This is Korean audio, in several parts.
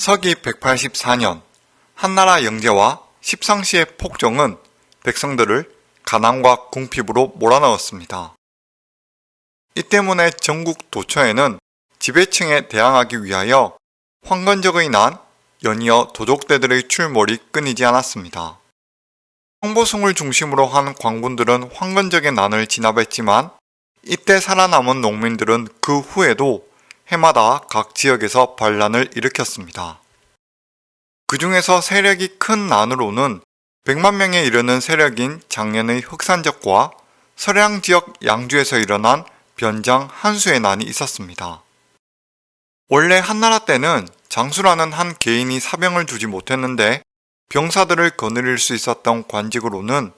서기 184년 한나라 영제와 십상시의 폭정은 백성들을 가난과 궁핍으로 몰아넣었습니다. 이 때문에 전국 도처에는 지배층에 대항하기 위하여 황건적의 난, 연이어 도적대들의 출몰이 끊이지 않았습니다. 홍보승을 중심으로 한 광군들은 황건적의 난을 진압했지만 이때 살아남은 농민들은 그 후에도 해마다 각 지역에서 반란을 일으켰습니다. 그 중에서 세력이 큰 난으로는 100만 명에 이르는 세력인 작년의 흑산적과 서량 지역 양주에서 일어난 변장 한수의 난이 있었습니다. 원래 한나라 때는 장수라는 한 개인이 사병을 두지 못했는데 병사들을 거느릴 수 있었던 관직으로는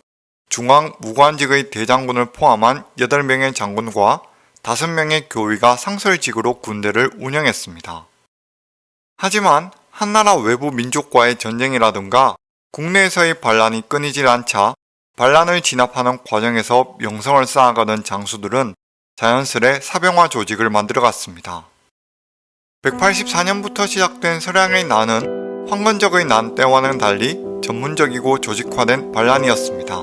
중앙 무관직의 대장군을 포함한 8명의 장군과 5명의 교위가 상설직으로 군대를 운영했습니다. 하지만 한나라 외부 민족과의 전쟁이라든가 국내에서의 반란이 끊이질 않자 반란을 진압하는 과정에서 명성을 쌓아가던 장수들은 자연스레 사병화 조직을 만들어갔습니다. 184년부터 시작된 서량의 난은 황건적의 난 때와는 달리 전문적이고 조직화된 반란이었습니다.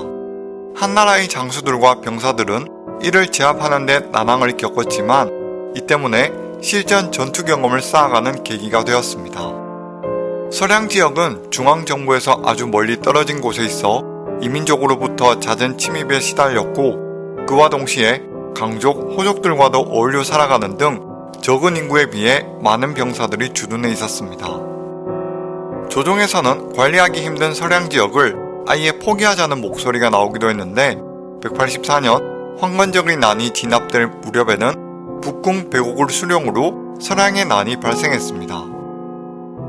한나라의 장수들과 병사들은 이를 제압하는 데 난항을 겪었지만 이 때문에 실전 전투 경험을 쌓아가는 계기가 되었습니다. 서량 지역은 중앙정부에서 아주 멀리 떨어진 곳에 있어 이민족으로부터 잦은 침입에 시달렸고 그와 동시에 강족, 호족들과도 어울려 살아가는 등 적은 인구에 비해 많은 병사들이 주둔해 있었습니다. 조정에서는 관리하기 힘든 서량 지역을 아예 포기하자는 목소리가 나오기도 했는데 184년 황건적의 난이 진압될 무렵에는 북궁 배곡을 수령으로 서량의 난이 발생했습니다.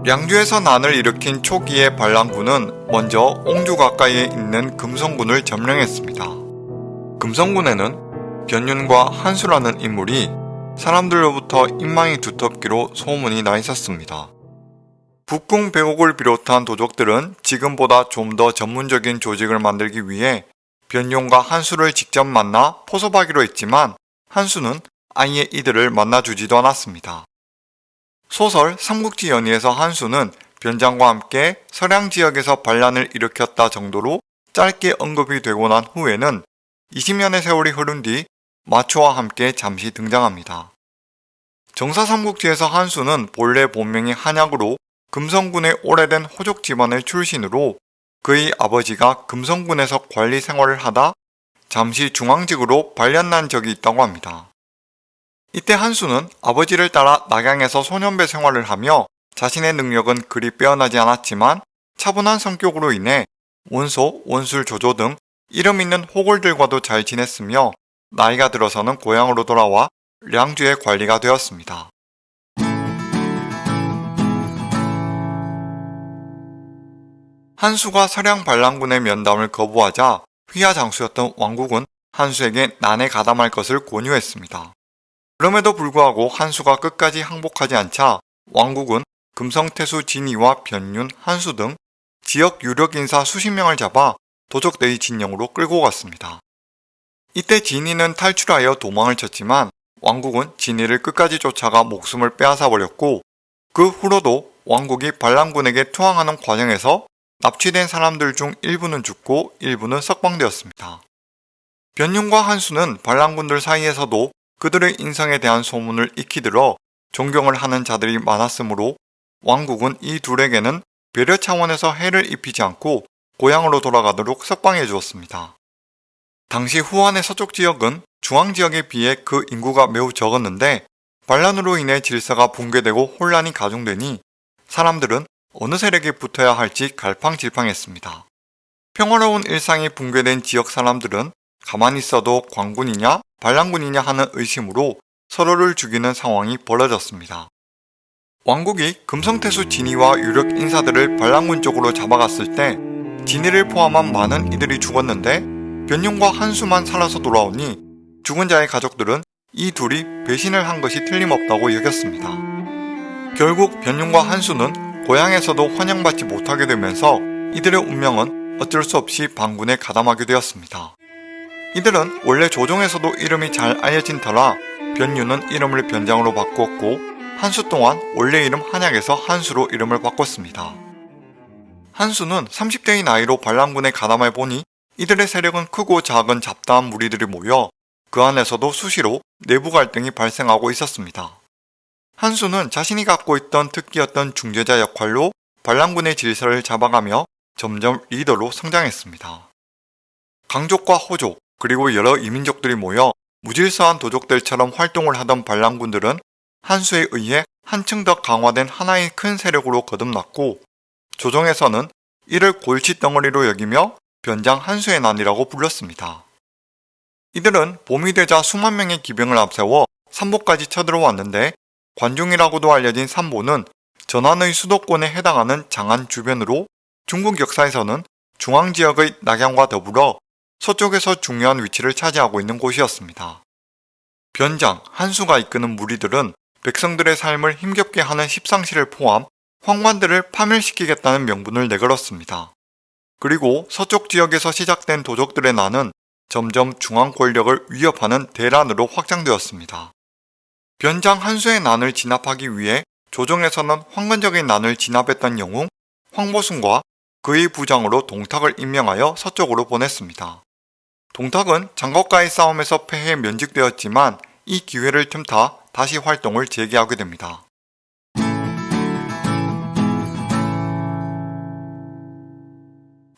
양주에서 난을 일으킨 초기의 반란군은 먼저 옹주 가까이에 있는 금성군을 점령했습니다. 금성군에는 변윤과 한수라는 인물이 사람들로부터 인망이 두텁기로 소문이 나 있었습니다. 북궁 배곡을 비롯한 도적들은 지금보다 좀 더 전문적인 조직을 만들기 위해 변용과 한수를 직접 만나 포섭하기로 했지만 한수는 아예 이들을 만나주지도 않았습니다. 소설 삼국지 연의에서 한수는 변장과 함께 서량 지역에서 반란을 일으켰다 정도로 짧게 언급이 되고 난 후에는 20년의 세월이 흐른 뒤 마초와 함께 잠시 등장합니다. 정사 삼국지에서 한수는 본래 본명이 한약으로 금성군의 오래된 호족 집안의 출신으로 그의 아버지가 금성군에서 관리 생활을 하다 잠시 중앙직으로 발련난 적이 있다고 합니다. 이때 한수는 아버지를 따라 낙양에서 소년배 생활을 하며 자신의 능력은 그리 빼어나지 않았지만 차분한 성격으로 인해 원소, 원술, 조조 등 이름 있는 호골들과도 잘 지냈으며 나이가 들어서는 고향으로 돌아와 량주의 관리가 되었습니다. 한수가 서량 반란군의 면담을 거부하자 휘하 장수였던 왕국은 한수에게 난에 가담할 것을 권유했습니다. 그럼에도 불구하고 한수가 끝까지 항복하지 않자 왕국은 금성태수 진이와 변윤, 한수 등 지역 유력 인사 수십 명을 잡아 도적대의 진영으로 끌고 갔습니다. 이때 진이는 탈출하여 도망을 쳤지만 왕국은 진이를 끝까지 쫓아가 목숨을 빼앗아 버렸고 그 후로도 왕국이 반란군에게 투항하는 과정에서 납치된 사람들 중 일부는 죽고 일부는 석방되었습니다. 변윤과 한수는 반란군들 사이에서도 그들의 인성에 대한 소문을 익히 들어 존경을 하는 자들이 많았으므로 왕국은 이 둘에게는 배려 차원에서 해를 입히지 않고 고향으로 돌아가도록 석방해 주었습니다. 당시 후한의 서쪽 지역은 중앙 지역에 비해 그 인구가 매우 적었는데 반란으로 인해 질서가 붕괴되고 혼란이 가중되니 사람들은 어느 세력에 붙어야 할지 갈팡질팡했습니다. 평화로운 일상이 붕괴된 지역 사람들은 가만히 있어도 광군이냐 반란군이냐 하는 의심으로 서로를 죽이는 상황이 벌어졌습니다. 왕국이 금성태수 진이와 유력 인사들을 반란군 쪽으로 잡아갔을 때 진이를 포함한 많은 이들이 죽었는데 변용과 한수만 살아서 돌아오니 죽은 자의 가족들은 이 둘이 배신을 한 것이 틀림없다고 여겼습니다. 결국 변용과 한수는 고향에서도 환영받지 못하게 되면서 이들의 운명은 어쩔 수 없이 반군에 가담하게 되었습니다. 이들은 원래 조정에서도 이름이 잘 알려진 터라 변유는 이름을 변장으로 바꾸었고 한수 또한 원래 이름 한약에서 한수로 이름을 바꿨습니다. 한수는 30대의 나이로 반란군에 가담해 보니 이들의 세력은 크고 작은 잡다한 무리들이 모여 그 안에서도 수시로 내부 갈등이 발생하고 있었습니다. 한수는 자신이 갖고 있던 특기였던 중재자 역할로 반란군의 질서를 잡아가며 점점 리더로 성장했습니다. 강족과 호족 그리고 여러 이민족들이 모여 무질서한 도적들처럼 활동을 하던 반란군들은 한수에 의해 한층 더 강화된 하나의 큰 세력으로 거듭났고 조정에서는 이를 골칫덩어리로 여기며 변장 한수의 난이라고 불렀습니다. 이들은 봄이 되자 수만 명의 기병을 앞세워 삼보까지 쳐들어왔는데 관중이라고도 알려진 삼보는 전한의 수도권에 해당하는 장안 주변으로 중국 역사에서는 중앙 지역의 낙양과 더불어 서쪽에서 중요한 위치를 차지하고 있는 곳이었습니다. 변장, 한수가 이끄는 무리들은 백성들의 삶을 힘겹게 하는 십상시를 포함 황관들을 파멸시키겠다는 명분을 내걸었습니다. 그리고 서쪽 지역에서 시작된 도적들의 난은 점점 중앙 권력을 위협하는 대란으로 확장되었습니다. 변장 한수의 난을 진압하기 위해 조정에서는 황건적인 난을 진압했던 영웅 황보순과 그의 부장으로 동탁을 임명하여 서쪽으로 보냈습니다. 동탁은 장것과의 싸움에서 패해 면직되었지만 이 기회를 틈타 다시 활동을 재개하게 됩니다.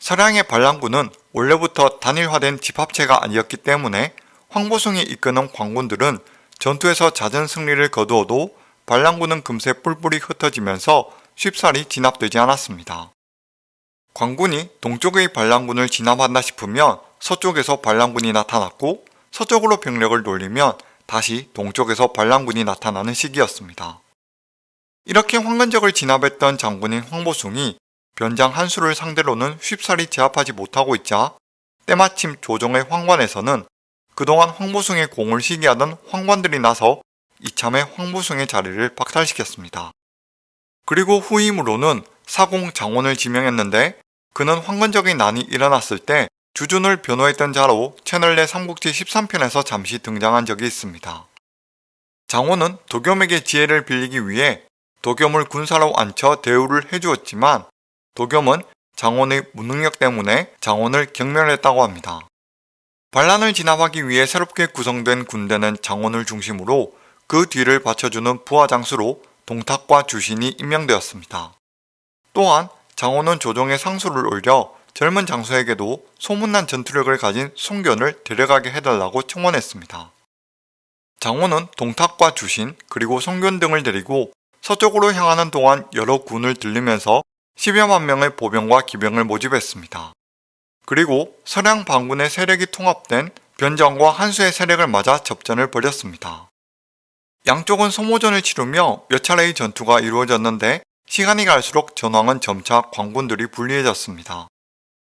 서량의 반란군은 원래부터 단일화된 집합체가 아니었기 때문에 황보숭이 이끄는 광군들은 전투에서 잦은 승리를 거두어도 반란군은 금세 뿔뿔이 흩어지면서 쉽사리 진압되지 않았습니다. 광군이 동쪽의 반란군을 진압한다 싶으면 서쪽에서 반란군이 나타났고 서쪽으로 병력을 돌리면 다시 동쪽에서 반란군이 나타나는 시기였습니다. 이렇게 황건적을 진압했던 장군인 황보숭이 변장 한수를 상대로는 쉽사리 제압하지 못하고 있자 때마침 조정의 황관에서는 그동안 황보숭의 공을 시기하던 황관들이 나서 이참에 황보숭의 자리를 박탈시켰습니다. 그리고 후임으로는 사공 장원을 지명했는데 그는 황건적인 난이 일어났을 때 주준을 변호했던 자로 채널 내 삼국지 13편에서 잠시 등장한 적이 있습니다. 장원은 도겸에게 지혜를 빌리기 위해 도겸을 군사로 앉혀 대우를 해주었지만 도겸은 장원의 무능력 때문에 장원을 경멸했다고 합니다. 반란을 진압하기 위해 새롭게 구성된 군대는 장원을 중심으로 그 뒤를 받쳐주는 부하장수로 동탁과 주신이 임명되었습니다. 또한 장원은 조정에 상수를 올려 젊은 장수에게도 소문난 전투력을 가진 송견을 데려가게 해달라고 청원했습니다. 장원은 동탁과 주신 그리고 송견 등을 데리고 서쪽으로 향하는 동안 여러 군을 들리면서 10여만 명의 보병과 기병을 모집했습니다. 그리고 서량 반군의 세력이 통합된 변장과 한수의 세력을 맞아 접전을 벌였습니다. 양쪽은 소모전을 치르며 몇 차례의 전투가 이루어졌는데 시간이 갈수록 전황은 점차 광군들이 불리해졌습니다.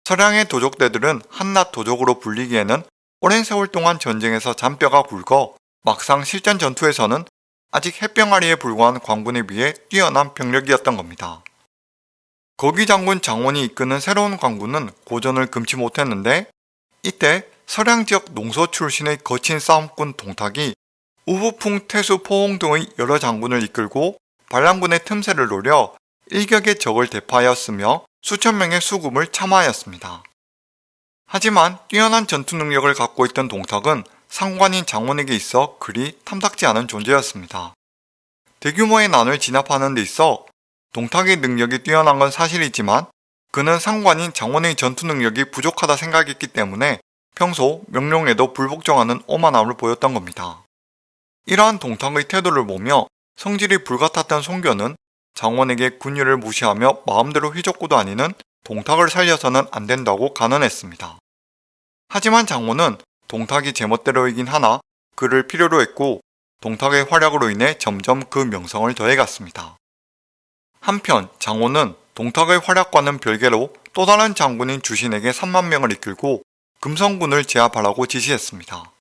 서량의 도적대들은 한낱 도적으로 불리기에는 오랜 세월 동안 전쟁에서 잔뼈가 굵어 막상 실전 전투에서는 아직 햇병아리에 불과한 광군에 비해 뛰어난 병력이었던 겁니다. 거기 장군 장원이 이끄는 새로운 광군은 고전을 금치 못했는데 이때 서량 지역 농서 출신의 거친 싸움꾼 동탁이 우후풍, 태수, 포홍 등의 여러 장군을 이끌고 반란군의 틈새를 노려 일격의 적을 대파하였으며 수천 명의 수금을 참아하였습니다. 하지만 뛰어난 전투 능력을 갖고 있던 동탁은 상관인 장원에게 있어 그리 탐탁지 않은 존재였습니다. 대규모의 난을 진압하는 데 있어 동탁의 능력이 뛰어난 건 사실이지만 그는 상관인 장원의 전투 능력이 부족하다 생각했기 때문에 평소 명령에도 불복종하는 오만함을 보였던 겁니다. 이러한 동탁의 태도를 보며 성질이 불같았던 송견은 장원에게 군율을 무시하며 마음대로 휘젓고 다니는 동탁을 살려서는 안 된다고 간언했습니다. 하지만 장원은 동탁이 제멋대로이긴 하나 그를 필요로 했고 동탁의 활약으로 인해 점점 그 명성을 더해갔습니다. 한편 장원은 동탁의 활약과는 별개로 또 다른 장군인 주신에게 3만 명을 이끌고 금성군을 제압하라고 지시했습니다.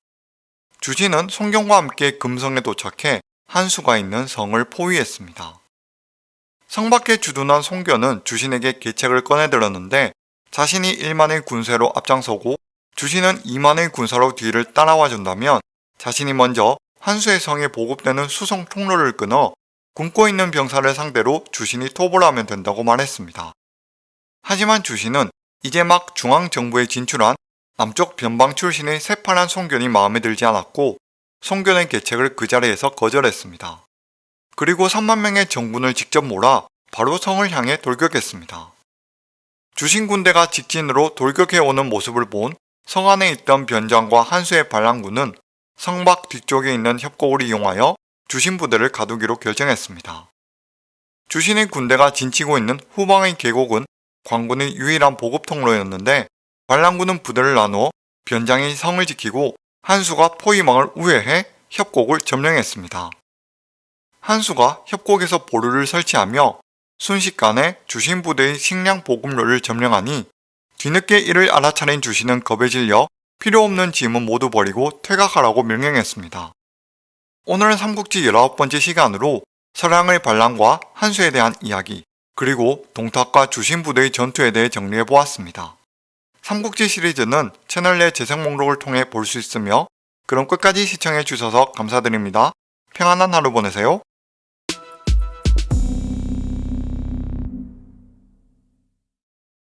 주신은 송경과 함께 금성에 도착해 한수가 있는 성을 포위했습니다. 성 밖에 주둔한 송견은 주신에게 계책을 꺼내들었는데 자신이 1만의 군세로 앞장서고 주신은 2만의 군사로 뒤를 따라와 준다면 자신이 먼저 한수의 성에 보급되는 수송 통로를 끊어 굶고 있는 병사를 상대로 주신이 토벌 하면 된다고 말했습니다. 하지만 주신은 이제 막 중앙정부에 진출한 남쪽 변방 출신의 새파란 송견이 마음에 들지 않았고 송견의 계책을 그 자리에서 거절했습니다. 그리고 3만 명의 정군을 직접 몰아 바로 성을 향해 돌격했습니다. 주신 군대가 직진으로 돌격해오는 모습을 본 성 안에 있던 변장과 한수의 반란군은 성 밖 뒤쪽에 있는 협곡을 이용하여 주신 부대를 가두기로 결정했습니다. 주신의 군대가 진치고 있는 후방의 계곡은 광군의 유일한 보급 통로였는데 반란군은 부대를 나누어 변장이 성을 지키고 한수가 포위망을 우회해 협곡을 점령했습니다. 한수가 협곡에서 보루를 설치하며 순식간에 주신 부대의 식량 보급로를 점령하니 뒤늦게 이를 알아차린 주신은 겁에 질려 필요 없는 짐은 모두 버리고 퇴각하라고 명령했습니다. 오늘은 삼국지 19번째 시간으로 서량의 반란과 한수에 대한 이야기 그리고 동탁과 주신 부대의 전투에 대해 정리해보았습니다. 삼국지 시리즈는 채널 내 재생 목록을 통해 볼 수 있으며 그럼 끝까지 시청해주셔서 감사드립니다. 평안한 하루 보내세요.